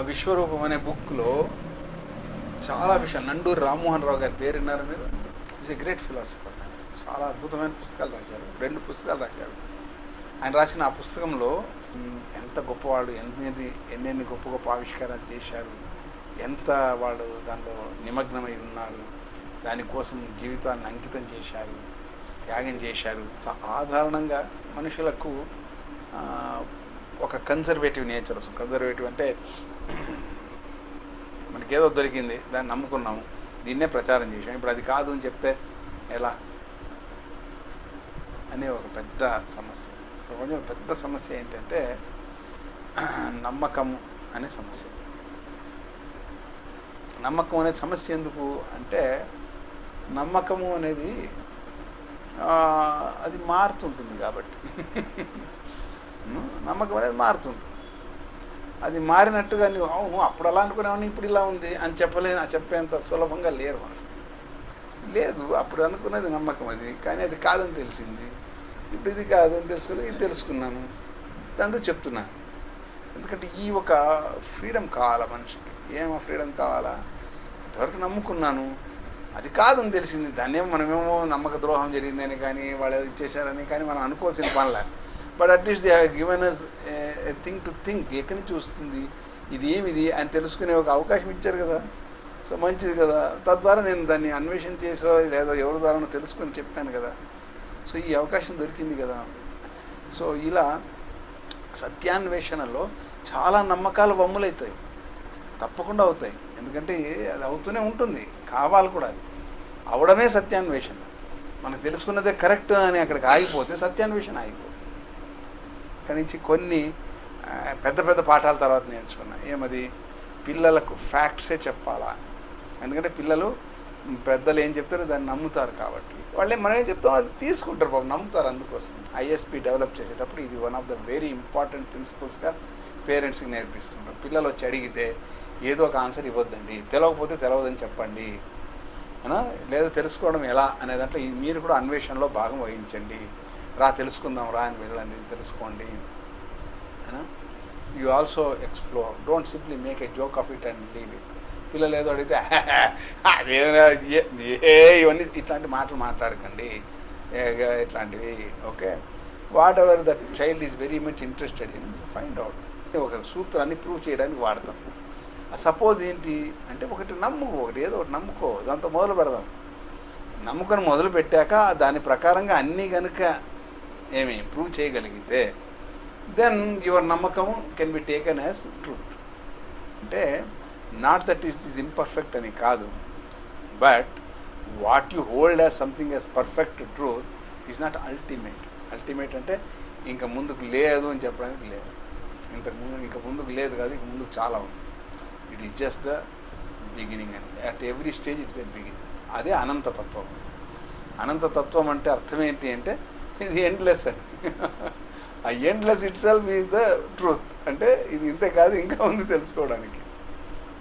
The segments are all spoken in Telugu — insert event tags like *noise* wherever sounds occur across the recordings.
విశ్వరూపం అనే బుక్లో చాలా విషయాలు. నండూరి రామ్మోహన్ రావు గారి పేరు విన్నారు మీరు? ఈజ్ ఎ గ్రేట్ ఫిలాసఫర్ చాలా అద్భుతమైన పుస్తకాలు రాశారు. రెండు పుస్తకాలు రాశారు. ఆయన రాసిన ఆ పుస్తకంలో ఎంత గొప్పవాళ్ళు ఎన్ని ఎన్నెన్ని గొప్ప గొప్ప ఆవిష్కారాలు చేశారు ఎంత వాళ్ళు దాంట్లో నిమగ్నమై ఉన్నారు దానికోసం జీవితాన్ని అంకితం చేశారు త్యాగం చేశారు. సాధారణంగా మనుషులకు ఒక కన్సర్వేటివ్ నేచర్ వస్తుంది. కన్సర్వేటివ్ అంటే మనకేదో దొరికింది దాన్ని నమ్ముకున్నాము. దీన్నే ప్రచారం చేసాం ఇప్పుడు అది కాదు అని చెప్తే ఎలా? అనే ఒక పెద్ద సమస్య. ప్రపంచం పెద్ద సమస్య ఏంటంటే నమ్మకము అనే సమస్య. నమ్మకం అనే సమస్య ఎందుకు అంటే నమ్మకము అనేది అది మారుతుంటుంది కాబట్టి. *laughs* నమ్మకం అనేది మారుతుంటుంది. అది మారినట్టుగా నువ్వు అవును అప్పుడు అలా అనుకునేవాడిని ఇప్పుడు ఇలా ఉంది అని చెప్పలేను. చెప్పేంత సులభంగా లేరు మనం లేదు అప్పుడు అనుకున్నది నమ్మకం అది కానీ అది కాదని తెలిసింది. ఇప్పుడు ఇది కాదు అని ఇది తెలుసుకున్నాను. దాంతో చెప్తున్నాను. ఎందుకంటే ఈ ఒక ఫ్రీడమ్ కావాలా మనిషికి? ఏమో ఫ్రీడమ్ కావాలా? ఇంతవరకు నమ్ముకున్నాను. అది కాదని తెలిసింది. దాన్నేమో మనమేమో నమ్మక ద్రోహం జరిగిందని కానీ వాళ్ళు ఇచ్చేసారని కానీ మనం అనుకోవాల్సిన పనిలే. But at least they have given us thing to think ఎక్కడి నుంచి వస్తుంది? ఇది ఏమిది? అని తెలుసుకునే ఒక అవకాశం ఇచ్చారు కదా. సో మంచిది కదా. తద్వారా నేను దాన్ని అన్వేషణ చేసో లేదో ఎవరి ద్వారా తెలుసుకొని చెప్పాను కదా. సో ఈ అవకాశం దొరికింది కదా. సో ఇలా సత్యాన్వేషణలో చాలా నమ్మకాలు వమ్ములవుతాయి తప్పకుండా అవుతాయి. ఎందుకంటే అది అవుతూనే ఉంటుంది. కావాలి కూడా అది. అవడమే సత్యాన్వేషణ. మనం తెలుసుకున్నదే కరెక్ట్ అని అక్కడికి ఆగిపోతే సత్యాన్వేషణ ఆగిపోతుంది. ఇక్కడి నుంచి కొన్ని పెద్ద పెద్ద పాఠాల తర్వాత నేర్చుకున్నా. ఏమది పిల్లలకు ఫ్యాక్ట్సే చెప్పాలా అని. ఎందుకంటే పిల్లలు పెద్దలు ఏం చెప్తారో దాన్ని నమ్ముతారు కాబట్టి. వాళ్ళే మనం ఏం చెప్తామో అది తీసుకుంటారు పాపం నమ్ముతారు అందుకోసం. ఐఎస్పి డెవలప్ చేసేటప్పుడు ఇది one of the very important ప్రిన్సిపల్స్గా పేరెంట్స్కి నేర్పిస్తుంటాం. పిల్లలు వచ్చి అడిగితే ఏదో ఒక ఆన్సర్ ఇవ్వద్దండి. తెలియకపోతే తెలవదని చెప్పండి. లేదా తెలుసుకోవడం ఎలా అనే దాంట్లో మీరు కూడా అన్వేషణలో భాగం వహించండి. రా తెలుసుకుందాం రా అని వెళ్ళండి తెలుసుకోండి. You also explore don't simply make a joke of it and leave it పిల్లలు ఏదో అడిగితే అదేనా? ఏ- ఇవన్నీ ఇట్లాంటి మాటలు మాట్లాడకండి. ఏ- ఇట్లాంటివి okay? Whatever that child is very much interested in find out ఒక సూత్రాన్ని ప్రూవ్ చేయడానికి వాడతాం. సపోజ్ ఏంటి? అంటే ఒకటి నమ్ముకో ఒకటి ఏదో ఒకటి నమ్ముకో. దాంతో మొదలు పెడదాం. నమ్ముకొని మొదలు పెట్టాక దాని ప్రకారంగా అన్నీ కనుక ఏమి ప్రూవ్ చేయగలిగితే దెన్ యువర్ నమ్మకం can be taken as truth అంటే not that is is imperfect అని కాదు but what you hold as something as perfect truth is not ultimate ultimate అంటే ఇంకా ముందుకు లేదు అని చెప్పడానికి లేదు. ఇంతకు ముందు ఇంకా ముందుకు లేదు కాదు ఇంక ముందుకు చాలా ఉంది. It is just the beginning అని. At every stage it's a beginning అదే అనంతతత్వం అనంతతత్వం అంటే అర్థం ఏంటి అంటే ఇది ఎండ్లెస్ అని. ఆ endless itself is the truth అంటే ఇది ఇంతే కాదు ఇంకా ఉంది తెలుసుకోవడానికి.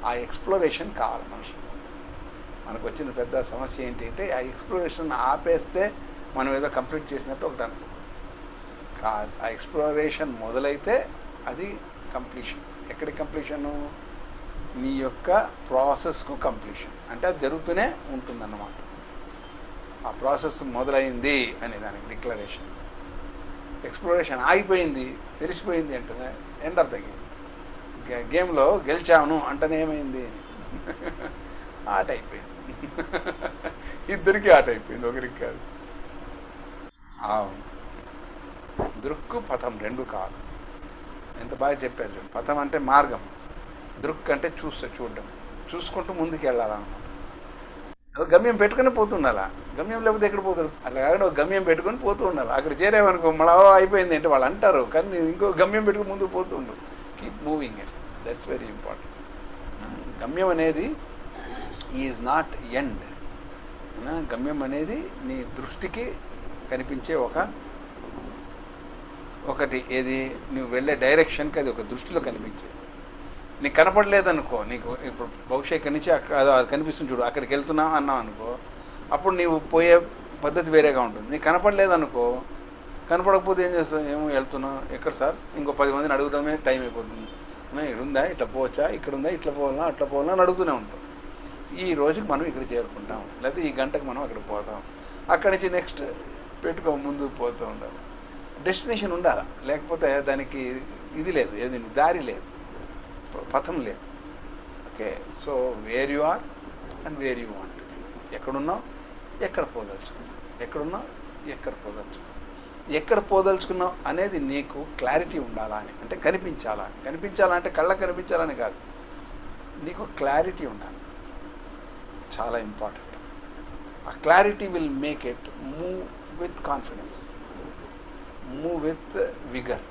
ఆ ఎక్స్ప్లోరేషన్ కావాలి మనుషులు మనకు వచ్చిన పెద్ద సమస్య ఏంటి అంటే ఆ ఎక్స్ప్లోరేషన్ ఆపేస్తే మనం ఏదో కంప్లీట్ చేసినట్టు ఒకటి అనుకో. కా ఆ ఎక్స్ప్లోరేషన్ మొదలైతే అది కంప్లీషన్ ఎక్కడి కంప్లీషను నీ యొక్క ప్రాసెస్కు కంప్లీషన్ అంటే అది జరుగుతూనే ఉంటుందన్నమాట. ఆ ప్రాసెస్ మొదలైంది అనే దానికి డిక్లరేషన్. ఎక్స్ప్లోరేషన్ ఆగిపోయింది తెలిసిపోయింది అంటేనే ఎండ్ ఆఫ్ ద గేమ్. గేమ్లో గెలిచాను అంటేనే ఏమైంది అని. *laughs* ఆట అయిపోయింది. *laughs* ఇద్దరికి ఆట అయిపోయింది ఒకరికి కాదు. అవును. దృక్కు పథం రెండు కాదు. ఎంత బాగా చెప్పారు పథం అంటే మార్గం. దృక్ అంటే చూస్తే చూడడం. చూసుకుంటూ ముందుకు వెళ్ళాలన్నమాట గమ్యం పెట్టుకుని పోతుండాలా? గమ్యం లేకపోతే ఎక్కడ పోతుంది అట్లా కాకుండా ఒక గమ్యం పెట్టుకొని పోతూ ఉండాలి? అక్కడ చేరేమనుకో మళ్ళా అయిపోయింది. అంటే వాళ్ళు అంటారు కానీ ఇంకో గమ్యం పెట్టుకుని ముందుకు పోతూ ఉండు. Keep moving that's very important గమ్యం అనేది ఈజ్ నాట్ ఎండ్ గమ్యం అనేది నీ దృష్టికి కనిపించే ఒక ఒకటి. ఏది? నువ్వు వెళ్ళే డైరెక్షన్కి అది ఒక దృష్టిలో కనిపించేది. నీకు కనపడలేదనుకో నీకు ఇప్పుడు బహుశా ఇక్కడి నుంచి అక్కడ అది కనిపిస్తుంది చూడు అక్కడికి వెళ్తున్నావు అన్నావు అనుకో అప్పుడు నీవు పోయే పద్ధతి వేరేగా ఉంటుంది. నీకు కనపడలేదనుకో కనపడకపోతే ఏం చేస్తావు? ఏమో వెళ్తున్నావు. ఎక్కడ సార్? ఇంకో పది మందిని అడుగుదామే టైం అయిపోతుంది. "అన్నా, ఉందా ఇట్లా పోవచ్చా? ఇక్కడ ఉందా ఇట్లా పోవాలా అట్లా పోవాలా అని అడుగుతూనే ఉంటాం. ఈ రోజుకి మనం ఇక్కడ చేరుకుంటాం. లేకపోతే ఈ గంటకు మనం అక్కడికి పోతాం. అక్కడి నుంచి నెక్స్ట్ పెట్టుకో ముందు పోతూ ఉండాలి. డెస్టినేషన్ ఉండాలి? లేకపోతే దానికి ఇది లేదు ఏది దారి లేదు. పథం లేదు. Okay? So where you are and where you want ఎక్కడున్నావు? ఎక్కడ పోదలుచుకున్నావు? ఎక్కడున్నావు? ఎక్కడ పోదలుచుకున్నావు? ఎక్కడ పోదలుచుకున్నావు అనేది నీకు క్లారిటీ ఉండాలా అని అంటే కనిపించాలా అని. కనిపించాలా అంటే కళ్ళకు కనిపించాలని కాదు. నీకు క్లారిటీ ఉండాలి. చాలా ఇంపార్టెంట్ ఆ clarity will make it move with confidence move with vigour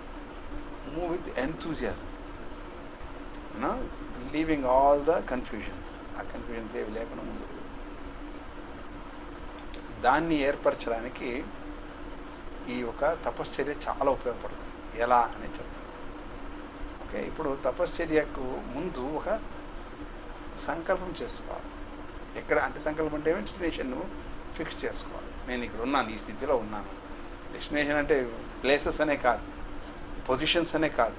move with enthusiasm leaving all the confusions ఆ కన్ఫ్యూజన్స్ ఏవి లేకుండా ముందు దాన్ని ఏర్పరచడానికి ఈ యొక్క తపశ్చర్య చాలా ఉపయోగపడుతుంది. ఎలా అని చెప్తాను ఓకే? ఇప్పుడు తపశ్చర్యకు ముందు ఒక సంకల్పం చేసుకోవాలి. ఎక్కడ? అంటే సంకల్పం అంటే డెస్టినేషన్ ఫిక్స్ చేసుకోవాలి. నేను ఇక్కడ ఉన్నాను ఈ స్థితిలో ఉన్నాను. డెస్టినేషన్ అంటే ప్లేసెస్ అనే కాదు పొజిషన్స్ అనే కాదు.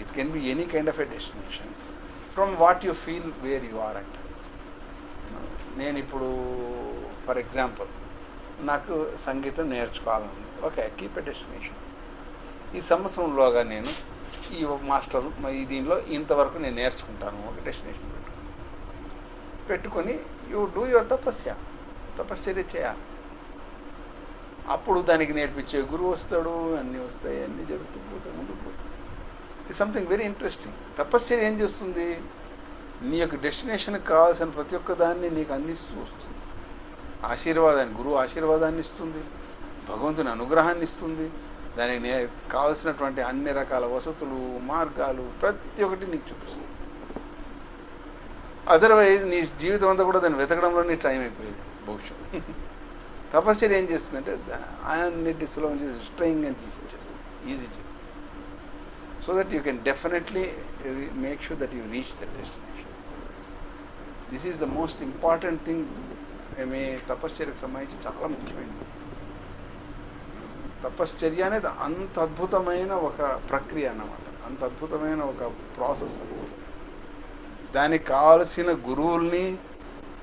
It can be any kind of a destination from what you feel where you are at. నేను ఇప్పుడు ఫర్ ఎగ్జాంపుల్ నాకు సంగీతం నేర్చుకోవాలని ఓకే కీప్ ఎ డెస్టినేషన్ ఈ సంవత్సరంలోగా నేను ఈ మాస్టర్ ఈ దీనిలో ఇంతవరకు నేను నేర్చుకుంటాను. ఒక డెస్టినేషన్ పెట్టుకుని పెట్టుకొని యూ డూ యువర్ తపస్య. తపశ్చర్య చేయాలి. అప్పుడు దానికి నేర్పించే గురువు వస్తాడు అన్నీ వస్తాయి అన్నీ జరుగుతూ పోతాయి ముందుకు ఇట్ సంథింగ్ వెరీ ఇంట్రెస్టింగ్ తపశ్చర్య ఏం చేస్తుంది? నీ యొక్క డెస్టినేషన్కి కావాల్సిన ప్రతి ఒక్క దాన్ని నీకు అందిస్తూ వస్తుంది. ఆశీర్వాదాన్ని గురువు ఆశీర్వాదాన్ని ఇస్తుంది. భగవంతుని అనుగ్రహాన్ని ఇస్తుంది. దానికి నే కావలసినటువంటి అన్ని రకాల వసతులు మార్గాలు ప్రతి ఒక్కటి నీకు చూపిస్తుంది. అదర్వైజ్ నీ జీవితం అంతా కూడా దాన్ని వెతకడంలో నీ టైం అయిపోయేది బహుశా. తపశ్చర్య ఏం చేస్తుందంటే అన్నిటి సులభం చేసి స్ట్రెయింగ్ అని తీసి ఈజీ చేస్తుంది. So that you can definitely make sure that you reach the destination this is the most important thing మీ తపశ్చర్యకు సంబంధించి చాలా ముఖ్యమైనది. తపశ్చర్య అనేది అంత అద్భుతమైన ఒక ప్రక్రియ అన్నమాట. అంత అద్భుతమైన ఒక ప్రాసెస్ అన్నమాట దానికి కావలసిన గురువుల్ని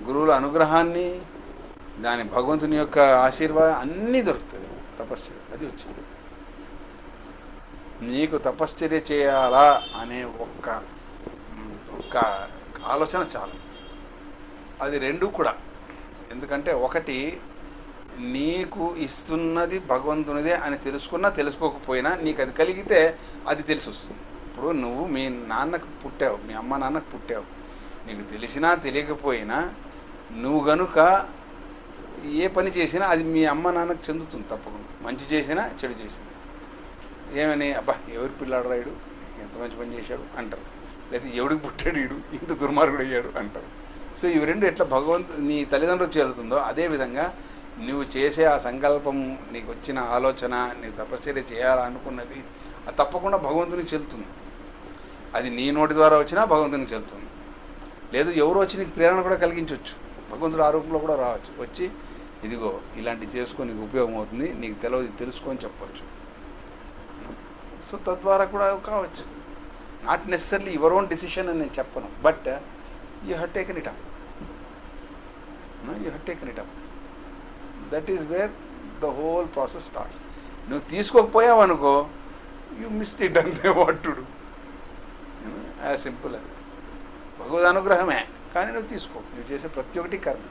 గురువుల అనుగ్రహాన్ని దాని భగవంతుని యొక్క ఆశీర్వాదం అన్నీ దొరుకుతుంది తపశ్చర్య అది వచ్చింది. నీకు తపశ్చర్య చేయాలా అనే ఒక్క ఒక్క ఆలోచన చాలు. అది రెండు కూడా. ఎందుకంటే ఒకటి నీకు ఇస్తున్నది భగవంతునిదే అని తెలుసుకున్నా తెలుసుకోకపోయినా నీకు అది కలిగితే అది తెలిసి వస్తుంది ఇప్పుడు నువ్వు మీ నాన్నకు పుట్టావు మీ అమ్మ నాన్నకు పుట్టావు. నీకు తెలిసినా తెలియకపోయినా నువ్వు గనుక ఏ పని చేసినా అది మీ అమ్మ నాన్నకు చెందుతుంది తప్పకుండా. మంచి చేసినా చెడు చేసినా. ఏమని అబ్బా ఎవరి పిల్లాడు రాయుడు ఎంత మంచి పని చేశాడు? అంటారు. లేకపోతే ఎవడికి పుట్టాడు ఈడు? ఇంత దుర్మార్గుడు అయ్యాడు. అంటారు. సో ఇవి రెండు ఎట్లా భగవంతు నీ తల్లిదండ్రులు చేరుతుందో అదేవిధంగా నువ్వు చేసే ఆ సంకల్పం నీకు వచ్చిన ఆలోచన నీకు తపశ్చర్య చేయాలనుకున్నది అది తప్పకుండా భగవంతునికి చెల్లుతుంది. అది నీ నోటి ద్వారా వచ్చినా భగవంతునికి చెల్లుతుంది. లేదు ఎవరు వచ్చి నీకు ప్రేరణ కూడా కలిగించవచ్చు భగవంతుడు ఆ రూపంలో కూడా రావచ్చు. వచ్చి ఇదిగో ఇలాంటివి చేసుకొని నీకు ఉపయోగం అవుతుంది నీకు తెలియదు తెలుసుకొని చెప్పవచ్చు సో తద్వారా కూడా కావచ్చు. Not necessarily your own decision అని నేను చెప్పను. But you have taken it up you have taken it up that is where the whole process starts నువ్వు తీసుకోకపోయావు అనుకో యూ మిస్ ఇట్ అంతే what to do as simple as భగవద్ అనుగ్రహమే. కానీ నువ్వు తీసుకో. నువ్వు చేసే ప్రతి ఒక్కటి కర్మ.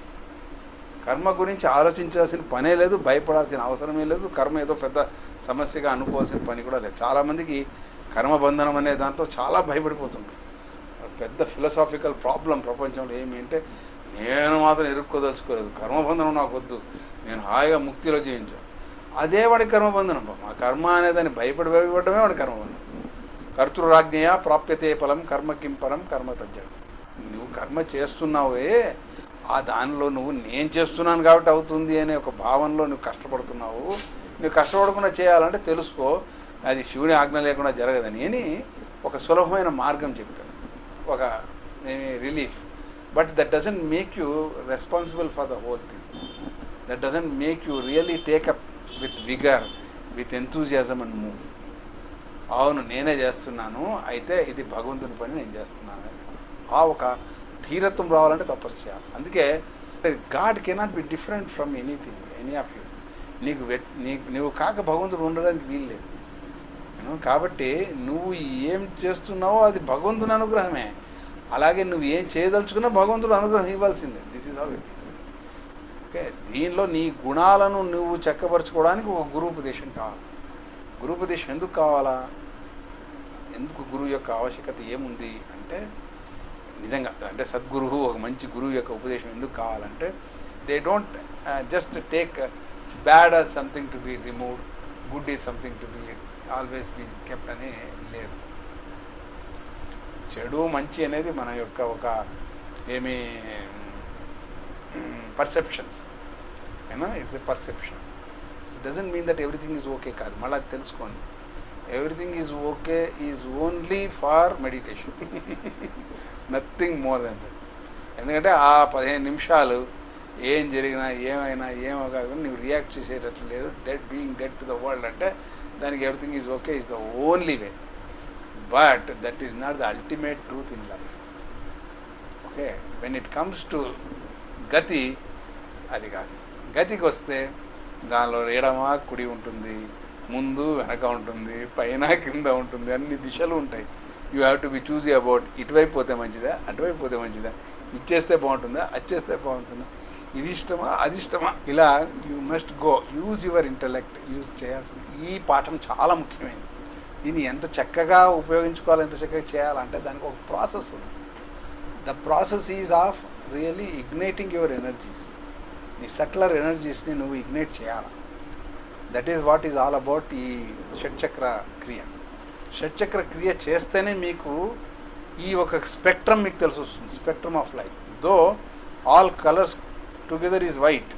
కర్మ గురించి ఆలోచించాల్సిన పనే లేదు భయపడాల్సిన అవసరమే లేదు. కర్మ ఏదో పెద్ద సమస్యగా అనుకోవాల్సిన పని కూడా లేదు. చాలామందికి కర్మబంధనం అనే దాంట్లో చాలా భయపడిపోతుంటారు. పెద్ద ఫిలసాఫికల్ ప్రాబ్లం ప్రపంచంలో ఏమి అంటే నేను మాత్రం ఇరుక్కోదలుచుకోలేదు కర్మబంధనం నాకు వద్దు. నేను హాయిగా ముక్తిలో జీవించాను. అదే వాడి కర్మబంధనం ఆ కర్మ అనేదాన్ని భయపడి భయపడమే వాడి కర్మబంధనం కర్తృరాజ్ఞయ ప్రాప్యతే ఫలం కర్మ కిం పరం కర్మ తజ్జడం నువ్వు కర్మ చేస్తున్నావే ఆ దానిలో నువ్వు నేను చేస్తున్నాను కాబట్టి అవుతుంది అనే ఒక భావనలో నువ్వు కష్టపడుతున్నావు. నువ్వు కష్టపడకుండా చేయాలంటే తెలుసుకో అది శివుని ఆజ్ఞ లేకుండా జరగదని అని ఒక సులభమైన మార్గం చెప్పాను ఒక ఏమి relief but that doesn't make you responsible for the whole thing that doesn't make you really take up with vigour with enthusiasm and move అవును నేనే చేస్తున్నాను అయితే ఇది భగవంతుని పని నేను చేస్తున్నాను. ఆ ఒక ధీరత్వం రావాలంటే తపస్సు చేయాలి. అందుకే God cannot be different from anything any of you. నీకు నీకు నువ్వు కాక భగవంతుడు ఉండడానికి వీలు లేదు. కాబట్టి నువ్వు ఏం చేస్తున్నావో అది భగవంతుని అనుగ్రహమే. అలాగే నువ్వు ఏం చేయదలుచుకున్నా భగవంతుడు అనుగ్రహం ఇవ్వాల్సిందే. This is how it is okay దీనిలో నీ గుణాలను నువ్వు చక్కపరచుకోవడానికి ఒక గురుపదేశం కావాలి. గురుపదేశం ఎందుకు కావాలా? ఎందుకు గురువు యొక్క ఆవశ్యకత ఏముంది? అంటే నిజంగా అంటే సద్గురువు ఒక మంచి గురువు యొక్క ఉపదేశం ఎందుకు కావాలంటే they don't just take bad are something to be removed good is something to be always be kept అని లేదు. చెడు మంచి అనేది మన యొక్క ఒక ఏమి పర్సెప్షన్స్ ఏనా? It's a perception it doesn't mean that everything is okay కాదు. మళ్ళీ అది తెలుసుకోండి. Everything is okay is only for meditation nothing more then that ఎందుకంటే ఆ పదిహేను నిమిషాలు ఏం జరిగినా ఏమైనా ఏమో కాకుండా నువ్వు రియాక్ట్ చేసేటట్లు లేదు. Dead being dead to the world అంటే దానికి everything is okay is the only way but that is not the ultimate truth in life okay when it comes to గతి అది కాదు. గతికి వస్తే దానిలో ఎడమా కుడి ఉంటుంది. ముందు వెనక ఉంటుంది పైన కింద ఉంటుంది అన్ని దిశలు ఉంటాయి. You have to be choosy about ఇటువైపు పోతే మంచిదా అటువైపు పోతే మంచిదా? ఇచ్చేస్తే బాగుంటుందా అచ్చేస్తే బాగుంటుందా? ఇది ఇష్టమా అది ఇష్టమా? ఇలా you must go use your intellect use చేయాల్సింది ఈ పాఠం చాలా ముఖ్యమైనది. దీన్ని ఎంత చక్కగా ఉపయోగించుకోవాలి ఎంత చక్కగా చేయాలంటే దానికి ఒక ప్రాసెస్ ఉంది. The process is of really igniting your energies నీ సెట్లర్ ఎనర్జీస్ని నువ్వు ఇగ్నైట్ చేయాలి? That is what is all about ఈ షట్చక్ర క్రియ. షట్చక్ర క్రియ చేస్తేనే మీకు ఈ ఒక స్పెక్ట్రమ్ మీకు తెలిసి వస్తుంది spectrum of life though all colours together is white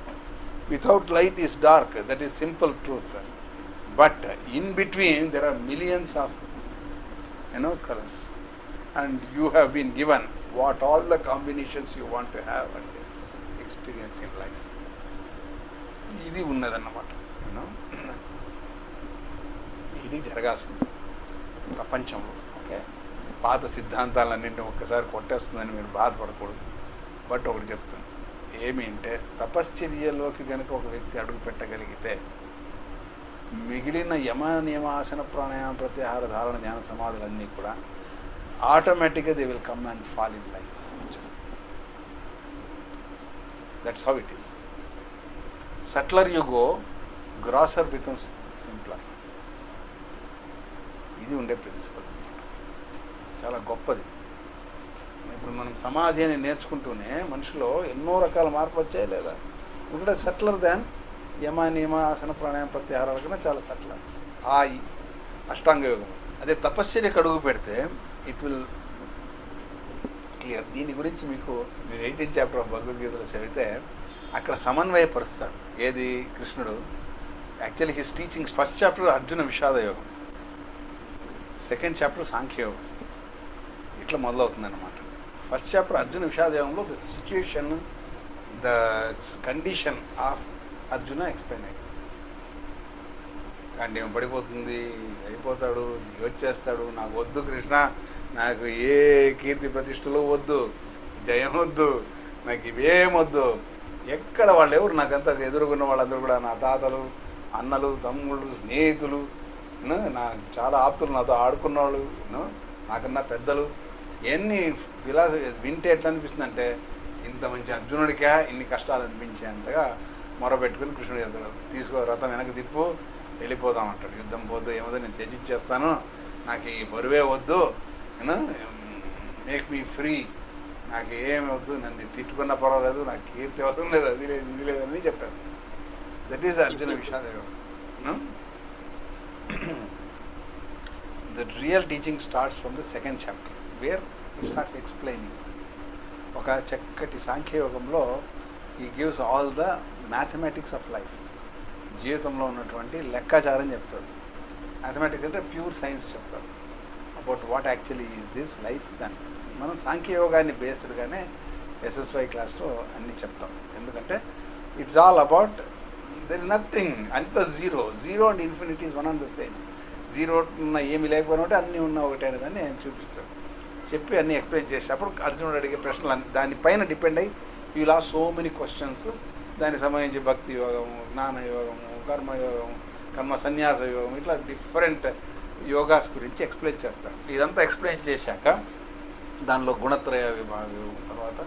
without light is dark that is simple truth but in between there are millions of you know colours and you have been given what all the combinations you want to have and experience in life ఇది ఉన్నదన్నమాట. ఇది జరగాల్సింది ప్రపంచంలో ఓకే? పాత సిద్ధాంతాలన్నింటినీ ఒక్కసారి కొట్టేస్తుందని మీరు బాధపడకూడదు. బట్ ఒకటి చెప్తాను ఏమి అంటే తపశ్చర్యలోకి కనుక ఒక వ్యక్తి అడుగు పెట్టగలిగితే మిగిలిన యమ నియమాసన ప్రాణాయామ ప్రత్యాహార ధారణ ధ్యాన సమాధులన్నీ కూడా ఆటోమేటిక్గా they will come and fall in line వచ్చేస్తుంది. That's how it is subtler you go grosser becomes simpler ఇది ఉండే ప్రిన్సిపల్ చాలా గొప్పది. ఇప్పుడు మనం సమాధి అని నేర్చుకుంటూనే మనిషిలో ఎన్నో రకాల మార్పు వచ్చాయి లేదా? ఎందుకంటే సట్లర్ దాన్ యమ నియమ ఆసన ప్రాణాయామ ప్రత్యాహారాల కన్నా చాలా సట్లర్ ఆ అష్టాంగ యోగం. అదే తపశ్చర్యకు అడుగు పెడితే ఇట్ విల్ క్లియర్ దీని గురించి మీకు మీరు ఎయిటీన్ చాప్టర్ ఆఫ్ భగవద్గీతలో చదివితే అక్కడ సమన్వయపరుస్తాడు. ఏది? కృష్ణుడు. Actually his teaching first chapter Arjuna Vishada యోగం సెకండ్ చాప్టర్ సాంఖ్యయోగం ఇట్లా మొదలవుతుందన్నమాట. ఫస్ట్ చాప్టర్ అర్జున విషాద యోగంలో the situation the condition of Arjuna explain అయ్యింది కానీ ఏం పడిపోతుంది? అయిపోతాడు దిగి వచ్చేస్తాడు నాకు వద్దు కృష్ణ. నాకు ఏ కీర్తి ప్రతిష్టలు వద్దు. జయం వద్దు. నాకు ఇవేం వద్దు. ఎక్కడ వాళ్ళు ఎవరు నాకంతా ఎదుర్కొన్న వాళ్ళందరూ కూడా నా తాతలు అన్నలు తమ్ముళ్ళు స్నేహితులు నా చాలా ఆప్తులు నాతో ఆడుకున్నవాళ్ళు నాకన్నా పెద్దలు. ఎన్ని ఫిలాసఫీ వింటే ఎట్లా అనిపిస్తుంది అంటే ఇంత మంచి అర్జునుడికా ఇన్ని కష్టాలు అనిపించేంతగా మొరబెట్టుకుని కృష్ణుడు చెప్పారు తీసుకో రథం వెనక్కి తిప్పు వెళ్ళిపోదాం అంటాడు. యుద్ధం పోద్దు ఏమో నేను త్యజించేస్తాను నాకు ఈ బరువే వద్దు యూనో మేక్ మీ ఫ్రీ నాకు ఏమి వద్దు నన్ను తిట్టుకున్నా పర్వాలేదు నాకు కీర్తి అవసరం లేదు అది లేదు ఇది లేదు అని చెప్పేస్తాను that is Arjuna Vishada the real teaching starts from the second chapter where starts explaining ఒక చక్కటి సాంఖ్యయోగంలో ఈ gives all the mathematics of life జీవితంలో ఉన్నటువంటి లెక్కాచారం చెప్తాడు. మ్యాథమెటిక్స్ అంటే ప్యూర్ సైన్స్ చెప్తాడు. About what actually is this life then మనం సాంఖ్యయోగాన్ని బేస్డ్గానే ఎస్ఎస్వై క్లాస్లో అన్నీ చెప్తాం. ఎందుకంటే it's all about there is nothing అంత zero zero and infinity one and the same zero ఉన్న ఏమి లేకపోయినా ఒకటి అన్నీ ఉన్న ఒకటే అనేదాన్ని ఆయన చూపిస్తాడు. చెప్పి అన్నీ ఎక్స్ప్లెయిన్ చేసి అప్పుడు అర్జునుడు అడిగే ప్రశ్నలు అన్ని దానిపైన డిపెండ్ అయ్యి యూ లా సో మెనీ క్వశ్చన్స్ దానికి సంబంధించి భక్తి యోగము జ్ఞాన యోగము కర్మయోగము కర్మ సన్యాస యోగం ఇట్లా డిఫరెంట్ యోగాస్ గురించి ఎక్స్ప్లెయిన్ చేస్తాను ఇదంతా ఎక్స్ప్లెయిన్ చేశాక దానిలో గుణత్రయ విభాగ యోగం తర్వాత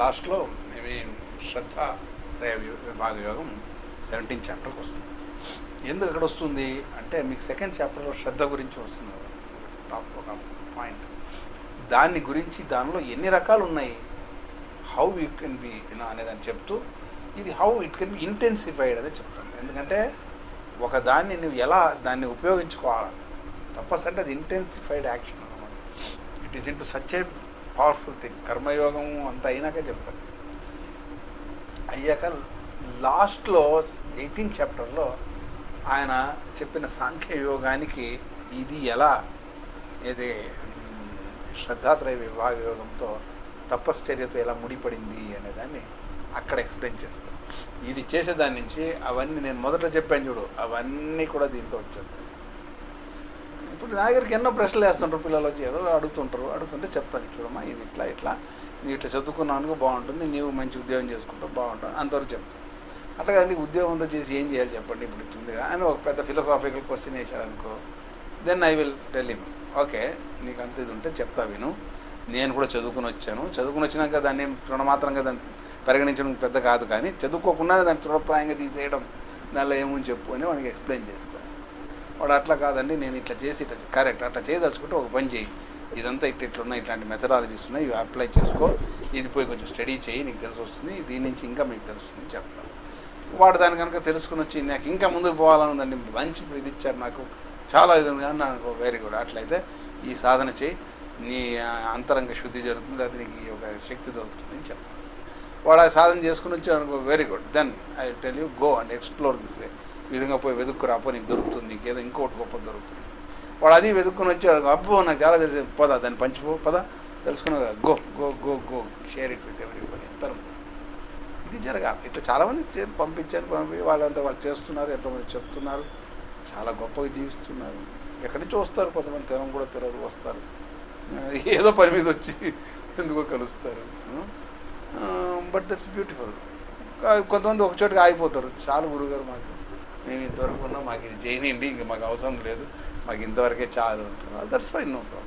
లాస్ట్లో ఇవి శ్రద్ధ త్రయ విభాగ యోగం సెవెంటీన్ చాప్టర్కి వస్తుంది. ఎందుకు అక్కడ వస్తుంది? అంటే మీకు సెకండ్ చాప్టర్లో శ్రద్ధ గురించి వస్తుంది. టాప్ ఒక పాయింట్ దాని గురించి దానిలో ఎన్ని రకాలు ఉన్నాయి? హౌ యూ కెన్ బి అనేదని చెప్తూ ఇది how it can be intensified అనేది చెప్తాను ఎందుకంటే ఒక దాన్ని నువ్వు ఎలా దాన్ని ఉపయోగించుకోవాలని తపస్సు అంటే అది ఇంటెన్సిఫైడ్ యాక్షన్ అనమాట it is into such a powerful thing కర్మయోగం అంత అయినాక చెప్తాను. అయ్యాక లాస్ట్లో ఎయిటీన్ చాప్టర్లో ఆయన చెప్పిన సాంఖ్య యోగానికి ఇది ఎలా? ఇది శ్రద్ధాత్రయ విభాగ యోగంతో తపశ్చర్యతో ఎలా ముడిపడింది అనేదాన్ని అక్కడ ఎక్స్ప్లెయిన్ చేస్తాను ఇది చేసేదాని నుంచి అవన్నీ నేను మొదట చెప్పాను చూడు అవన్నీ కూడా దీంతో వచ్చేస్తాయి. ఇప్పుడు నా దగ్గరికి ఎన్నో ప్రశ్నలు వేస్తుంటారు పిల్లలు వచ్చి ఏదో అడుగుతుంటారు అడుగుతుంటే చెప్తాను. చూడమ్మా ఇది ఇట్లా ఇట్లా. నీ ఇట్లా చదువుకున్నాను బాగుంటుంది నీవు మంచి ఉద్యోగం చేసుకుంటావు బాగుంటుంది అంతవరకు చెప్తాను. అట్లా నీకు ఉద్యోగం అంతా చేసి ఏం చేయాలి చెప్పండి ఇప్పుడు ఇట్లుందిగా అని ఒక పెద్ద ఫిలసాఫికల్ క్వశ్చన్ వేసాడు అనుకో. Then I will tell him okay నీకు అంత ఇది ఉంటే చెప్తా విను. నేను కూడా చదువుకుని వచ్చాను. చదువుకుని వచ్చినాక దాన్ని తృణమాత్రంగా దాన్ని పరిగణించడం పెద్ద కాదు కానీ చదువుకోకుండానే దాన్ని తృణప్రాయంగా తీసేయడం దానిలో ఏముని చెప్పు అని వాడికి ఎక్స్ప్లెయిన్ చేస్తాను వాడు అట్లా కాదండి నేను ఇట్లా చేసి ఇట్లా కరెక్ట్ అట్లా చేయదలుచుకుంటే ఒక పని చేయి. ఇదంతా ఇట్లా ఇట్లున్నాయి ఇట్లాంటి మెథడాలజీస్ ఉన్నాయి ఇవి అప్లై చేసుకో. ఇది పోయి కొంచెం స్టడీ చేయి నీకు తెలిసి వస్తుంది దీని నుంచి ఇంకా మీకు తెలుస్తుంది చెప్తాను వాడు దాని కనుక తెలుసుకుని వచ్చి నాకు ఇంకా ముందుకు పోవాలని ఉందండి మంచి ఇది ఇచ్చారు నాకు చాలా ఇది ఉంది కానీ నాకు వెరీ గుడ్ అట్లయితే ఈ సాధన చేయి నీ అంతరంగ శుద్ధి జరుగుతుంది లేకపోతే నీకు ఒక శక్తి దొరుకుతుంది అని చెప్తాను. వాడు ఆ సాధన చేసుకుని వచ్చి అనుకో very good then I tell you go and explore this way ఈ విధంగా పోయి వెతుక్కు రాపో నీకు దొరుకుతుంది నీకు ఏదో ఇంకోటి గొప్ప దొరుకుతుంది. వాడు అది వెతుక్కుని వచ్చి అనుకో, అబ్బో నాకు చాలా తెలిసి పదా దాన్ని పంచిపో పదా తెలుసుకున్నావు కదా go go go go share it with ఎవరి పని తరం ఇది జరగాలి. ఇట్లా చాలామంది చే- పంపించారు పంపి వాళ్ళంతా వాళ్ళు చేస్తున్నారు ఎంతమంది చెప్తున్నారు. చాలా గొప్పగా జీవిస్తున్నారు. ఎక్కడి నుంచి వస్తారు కొంతమంది తినం కూడా తెలియదు వస్తారు. ఏదో పని మీద వచ్చి ఎందుకో కలుస్తారు. But that's beautiful. కొంతమంది ఒక చోటుకి ఆగిపోతారు. చాలు గురుగారు మాకు మేము ఇంతవరకు ఉన్నాం మాకు ఇది చేయనియండి ఇంక మాకు అవసరం లేదు. మాకు ఇంతవరకే చాలు అంటున్నారు. That's fine no problem.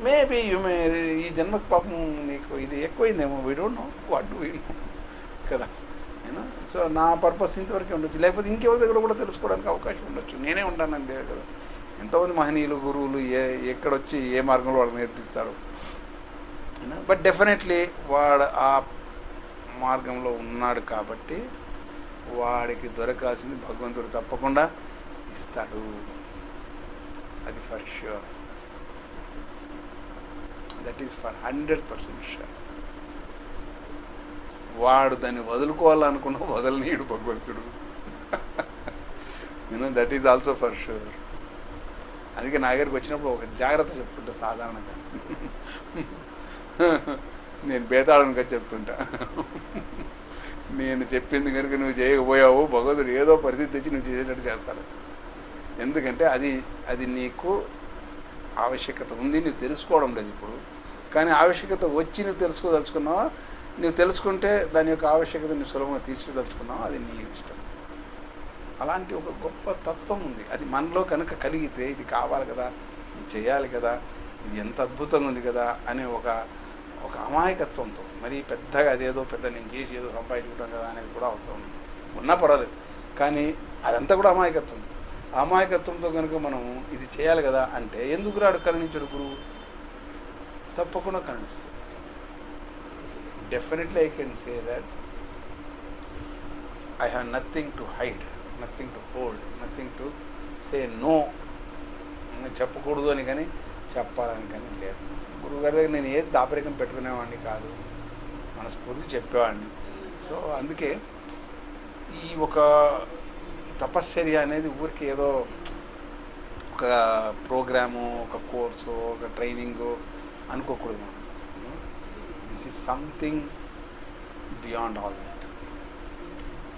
Maybe you may ఈ జన్మకు పాపం నీకు ఇది ఎక్కువైందేమో we don't know what do we know కదా? అయినా? సో నా పర్పస్ ఇంతవరకే ఉండొచ్చు. లేకపోతే ఇంకెవరి దగ్గర కూడా తెలుసుకోవడానికి అవకాశం ఉండొచ్చు. నేనే ఉంటానండి లేదు కదా. ఎంతోమంది మహనీయులు గురువులు ఏ ఎక్కడొచ్చి ఏ మార్గంలో వాళ్ళకి నేర్పిస్తారు? అయినా? బట్ డెఫినెట్లీ వాడు ఆ మార్గంలో ఉన్నాడు కాబట్టి వాడికి దొరకాల్సింది భగవంతుడు తప్పకుండా ఇస్తాడు. అది for sure that is for hundred percent sure వాడు దాన్ని వదులుకోవాలనుకున్న వదలనీయుడు భగవంతుడు. You know that is also for sure అందుకే నా దగ్గరికి వచ్చినప్పుడు ఒక జాగ్రత్త *laughs* చెప్తుంటా సాధారణంగా. నేను బేతాళనుక చెప్తుంటా. నేను చెప్పింది కనుక నువ్వు చేయకపోయావు భగవంతుడు ఏదో పరిస్థితి తెచ్చి నువ్వు చేసేటట్టు చేస్తాడు. ఎందుకంటే అది అది నీకు ఆవశ్యకత ఉంది నువ్వు తెలుసుకోవడం లేదు ఇప్పుడు. కానీ ఆవశ్యకత వచ్చి నువ్వు తెలుసుకోదలుచుకున్నావా? నువ్వు తెలుసుకుంటే దాని యొక్క ఆవశ్యకత నువ్వు సులభంగా తీసుకోదలుచుకున్నావా అది నీ ఇష్టం. అలాంటి ఒక గొప్ప తత్వం ఉంది. అది మనలో కనుక కలిగితే ఇది కావాలి కదా ఇది చేయాలి కదా ఇది ఎంత అద్భుతంగా ఉంది కదా అనే ఒక ఒక అమాయకత్వంతో మరి పెద్దగా అదేదో పెద్ద నేను చేసి ఏదో సంపాదించుకుంటాం కదా అనేది కూడా అవసరం ఉంది. ఉన్నా పర్వాలేదు. కానీ అదంతా కూడా అమాయకత్వం. అమాయకత్వంతో కనుక మనం ఇది చేయాలి కదా అంటే ఎందుకు రాడు కరుణించడు గురువు? తప్పకుండా కనిపిస్తుంది definitely I can say that I have nothing to hide nothing to hold nothing to say no చెప్పకూడదు అని కానీ చెప్పాలని కానీ లేదు. గురువుగారి దగ్గర నేను ఏది దాపరికం పెట్టుకునేవాడిని కాదు. మనస్ఫూర్తిగా చెప్పేవాడిని. సో అందుకే ఈ ఒక తపశ్చర్య అనేది ఊరికి ఏదో ఒక ప్రోగ్రాము ఒక కోర్సు ఒక ట్రైనింగు అనుకోకూడదు మనం. This is something beyond all that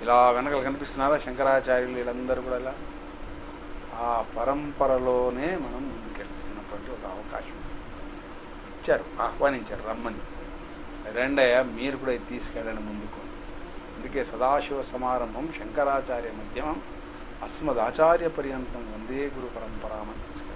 ఇలా వెనకలు కనిపిస్తున్నారా శంకరాచార్యులు వీళ్ళందరూ కూడా ఇలా? ఆ పరంపరలోనే మనం ముందుకెళ్తున్నటువంటి ఒక అవకాశం. ఇచ్చారు ఆహ్వానించారు రమ్మని. రెండయ్య మీరు కూడా తీసుకెళ్ళండి ముందుకు. అందుకే సదాశివ సమారంభం శంకరాచార్య మధ్యమం అస్మదాచార్య పర్యంతం వందే గురు పరంపరామని తీసుకెళ్ళారు